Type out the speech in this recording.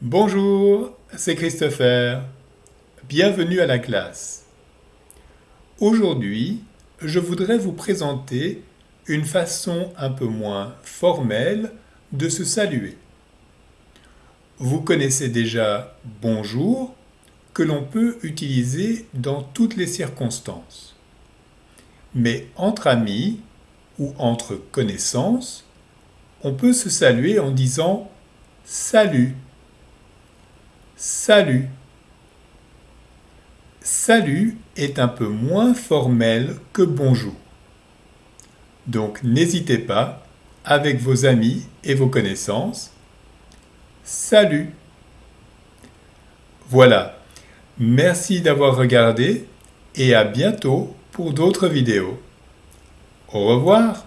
Bonjour, c'est Christopher. Bienvenue à la classe. Aujourd'hui, je voudrais vous présenter une façon un peu moins formelle de se saluer. Vous connaissez déjà bonjour que l'on peut utiliser dans toutes les circonstances. Mais entre amis ou entre connaissances, on peut se saluer en disant salut Salut. Salut est un peu moins formel que bonjour. Donc n'hésitez pas, avec vos amis et vos connaissances, salut. Voilà, merci d'avoir regardé et à bientôt pour d'autres vidéos. Au revoir